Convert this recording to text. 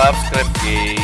Subscribe.